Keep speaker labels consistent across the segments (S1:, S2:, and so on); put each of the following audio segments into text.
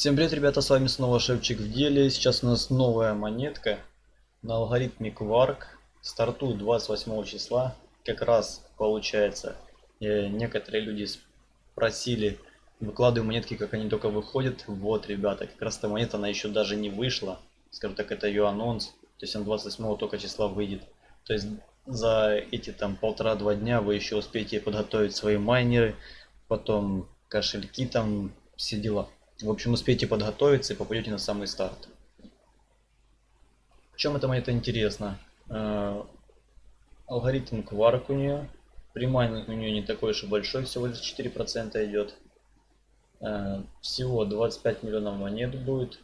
S1: Всем привет, ребята, с вами снова Шевчик в деле. Сейчас у нас новая монетка на алгоритме Quark. Стартует 28 числа. Как раз получается, э, некоторые люди спросили, выкладываю монетки, как они только выходят. Вот, ребята, как раз эта монета, она еще даже не вышла. Скажем так, это ее анонс. То есть он 28 только числа выйдет. То есть за эти там полтора-два дня вы еще успеете подготовить свои майнеры, потом кошельки там, все дела. В общем, успейте подготовиться и попадете на самый старт. В чем это монета интересно? Э, алгоритм Quark у нее. Примайнинг у нее не такой уж и большой, всего лишь 4% идет. Э, всего 25 миллионов монет будет.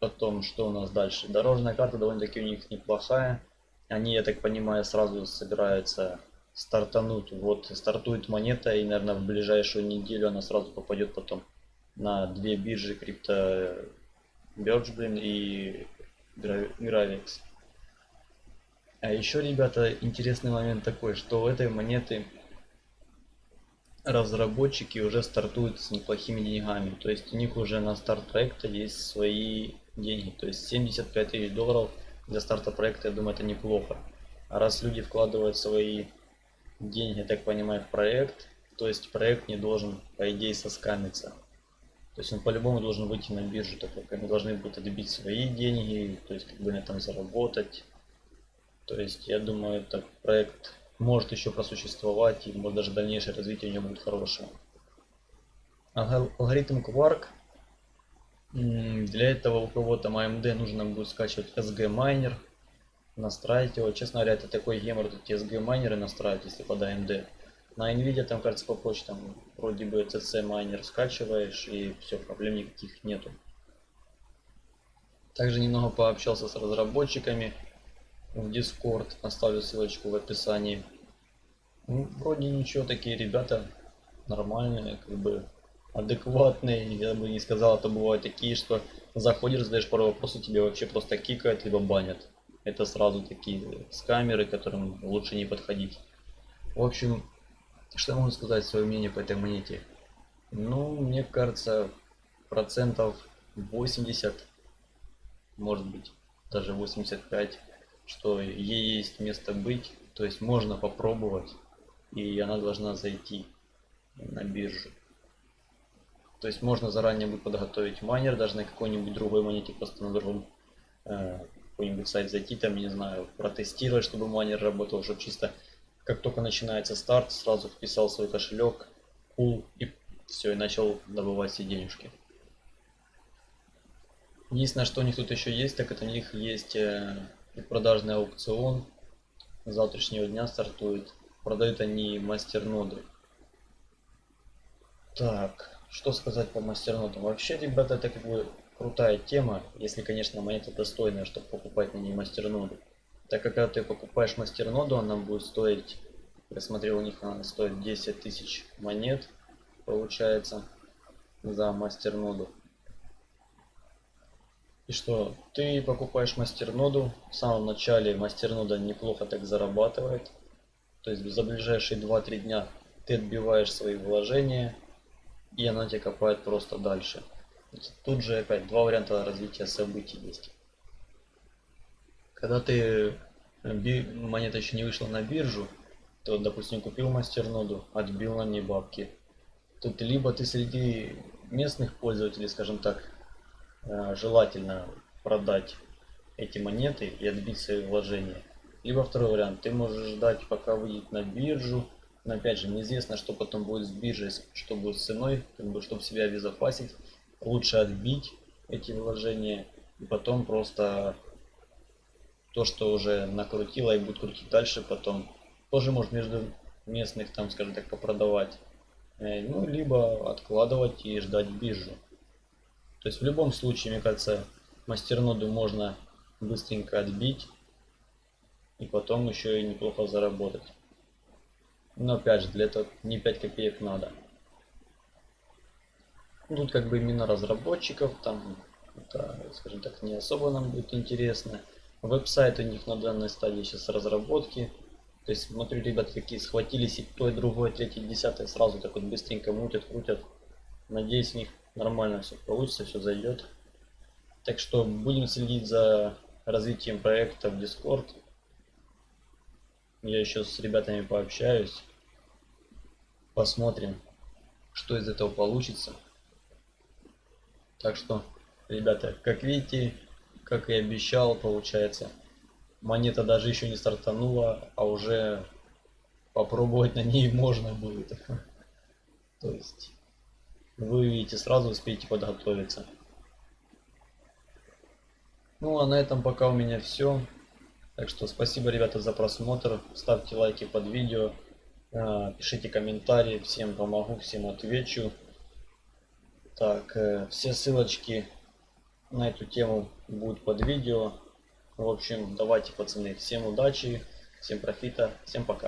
S1: Потом, что у нас дальше? Дорожная карта довольно-таки у них неплохая. Они, я так понимаю, сразу собираются стартануть. Вот стартует монета и, наверное, в ближайшую неделю она сразу попадет потом на две биржи крипто Birch, и Gravix. А еще, ребята, интересный момент такой, что у этой монеты разработчики уже стартуют с неплохими деньгами. То есть у них уже на старт проекта есть свои деньги. То есть 75 тысяч долларов для старта проекта, я думаю, это неплохо. А раз люди вкладывают свои деньги, так понимаю, в проект, то есть проект не должен, по идее, соскамиться. То есть он по-любому должен выйти на биржу, так как они должны будут отбить свои деньги, то есть как бы на этом заработать. То есть я думаю, этот проект может еще просуществовать и может даже дальнейшее развитие у него будет хорошее. Алгоритм Quark. Для этого у кого-то AMD нужно будет скачивать SG Miner, настраивать его. Честно говоря, это такой гемор, эти SG майнеры настраивать, если под AMD. На Nvidia там, кажется, по почтам вроде бы CC майнер скачиваешь и все, проблем никаких нету. Также немного пообщался с разработчиками в Discord, оставлю ссылочку в описании. Ну, вроде ничего, такие ребята нормальные, как бы адекватные. Я бы не сказал, это бывают такие, что заходишь, задаешь пару вопросов, тебе вообще просто кикают, либо банят. Это сразу такие с камеры, которым лучше не подходить. В общем, что я могу сказать свое мнение по этой монете? Ну, мне кажется, процентов 80, может быть, даже 85, что ей есть место быть. То есть можно попробовать, и она должна зайти на биржу. То есть можно заранее будет подготовить майнер, даже на какой-нибудь другой монете, просто на другом э, какой-нибудь сайт зайти, там, не знаю, протестировать, чтобы майнер работал, чтобы чисто как только начинается старт, сразу вписал свой кошелек, пул и все, и начал добывать все денежки. Единственное, что у них тут еще есть, так это у них есть э, продажный аукцион. С завтрашнего дня стартует. Продают они мастерноды. Так, что сказать по мастернодам? Вообще, ребята, это как бы крутая тема, если, конечно, монета достойная, чтобы покупать на ней мастерноды. Так как когда ты покупаешь мастерноду, она будет стоить, я смотрел, у них она стоит 10 тысяч монет, получается, за мастерноду. И что, ты покупаешь мастерноду, в самом начале мастернода неплохо так зарабатывает. То есть за ближайшие 2-3 дня ты отбиваешь свои вложения, и она тебя копает просто дальше. Тут же опять два варианта развития событий есть. Когда ты э, монета еще не вышла на биржу, то, допустим, купил мастерноду, отбил на ней бабки. Тут либо ты среди местных пользователей, скажем так, э, желательно продать эти монеты и отбить свои вложения. Либо второй вариант, ты можешь ждать, пока выйдет на биржу, но опять же, неизвестно, что потом будет с биржей, что будет с ценой, как бы, чтобы себя обезопасить. Лучше отбить эти вложения и потом просто то, что уже накрутила и будет крутить дальше потом, тоже может между местных, там, скажем так, попродавать. Э, ну, либо откладывать и ждать биржу. То есть в любом случае, мне кажется, мастерноду можно быстренько отбить и потом еще и неплохо заработать. Но опять же, для этого не 5 копеек надо. Тут как бы именно разработчиков, там, это, скажем так, не особо нам будет интересно. Веб-сайт у них на данной стадии сейчас разработки. То есть, смотрю, ребята такие схватились и то, и другое, третье, десятое сразу так вот быстренько мутят, крутят. Надеюсь, у них нормально все получится, все зайдет. Так что будем следить за развитием проекта в Discord. Я еще с ребятами пообщаюсь. Посмотрим, что из этого получится. Так что, ребята, как видите, как и обещал, получается, монета даже еще не стартанула, а уже попробовать на ней можно будет. То есть, вы видите, сразу успеете подготовиться. Ну а на этом пока у меня все. Так что спасибо, ребята, за просмотр. Ставьте лайки под видео. э, Пишите комментарии. Всем помогу, всем отвечу. Так, э, все ссылочки на эту тему будут под видео. В общем, давайте, пацаны, всем удачи, всем профита, всем пока.